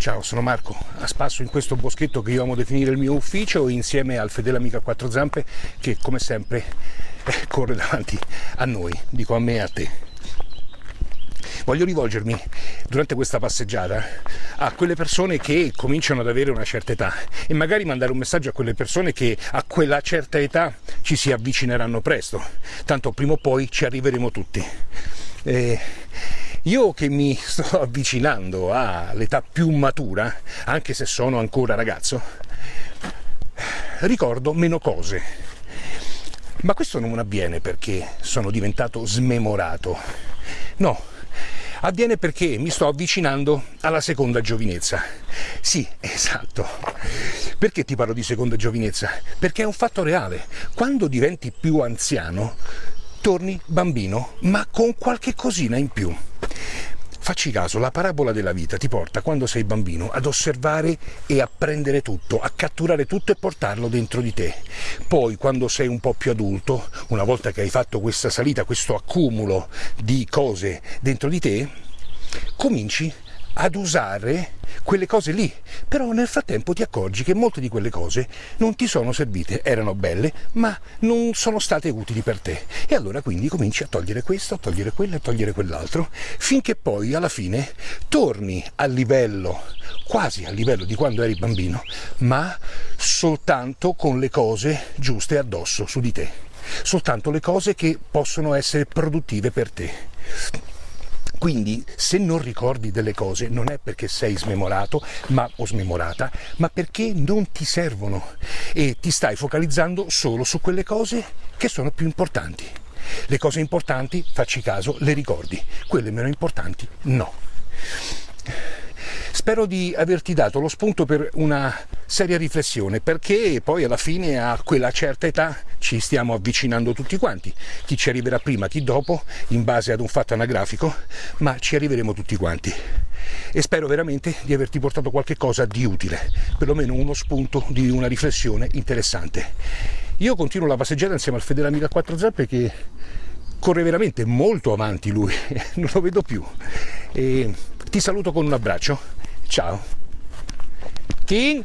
Ciao, sono Marco, a spasso in questo boschetto che io amo definire il mio ufficio insieme al fedele amico a quattro zampe che come sempre eh, corre davanti a noi, dico a me e a te. Voglio rivolgermi durante questa passeggiata a quelle persone che cominciano ad avere una certa età e magari mandare un messaggio a quelle persone che a quella certa età ci si avvicineranno presto, tanto prima o poi ci arriveremo tutti. Eh, io che mi sto avvicinando all'età più matura, anche se sono ancora ragazzo, ricordo meno cose. Ma questo non avviene perché sono diventato smemorato. No, avviene perché mi sto avvicinando alla seconda giovinezza. Sì, esatto. Perché ti parlo di seconda giovinezza? Perché è un fatto reale. Quando diventi più anziano, torni bambino, ma con qualche cosina in più. Facci caso, la parabola della vita ti porta, quando sei bambino, ad osservare e a prendere tutto, a catturare tutto e portarlo dentro di te. Poi, quando sei un po' più adulto, una volta che hai fatto questa salita, questo accumulo di cose dentro di te, cominci ad usare quelle cose lì, però nel frattempo ti accorgi che molte di quelle cose non ti sono servite, erano belle, ma non sono state utili per te. E allora quindi cominci a togliere questo, a togliere quello, a togliere quell'altro, finché poi alla fine torni al livello, quasi al livello di quando eri bambino, ma soltanto con le cose giuste addosso su di te, soltanto le cose che possono essere produttive per te. Quindi se non ricordi delle cose non è perché sei smemorato ma, o smemorata, ma perché non ti servono e ti stai focalizzando solo su quelle cose che sono più importanti. Le cose importanti, facci caso, le ricordi, quelle meno importanti no. Spero di averti dato lo spunto per una seria riflessione, perché poi alla fine a quella certa età ci stiamo avvicinando tutti quanti, chi ci arriverà prima, chi dopo, in base ad un fatto anagrafico, ma ci arriveremo tutti quanti. E spero veramente di averti portato qualche cosa di utile, perlomeno uno spunto di una riflessione interessante. Io continuo la passeggiata insieme al fedele amico a quattro zampe che corre veramente molto avanti lui, non lo vedo più. E ti saluto con un abbraccio. Ciao. King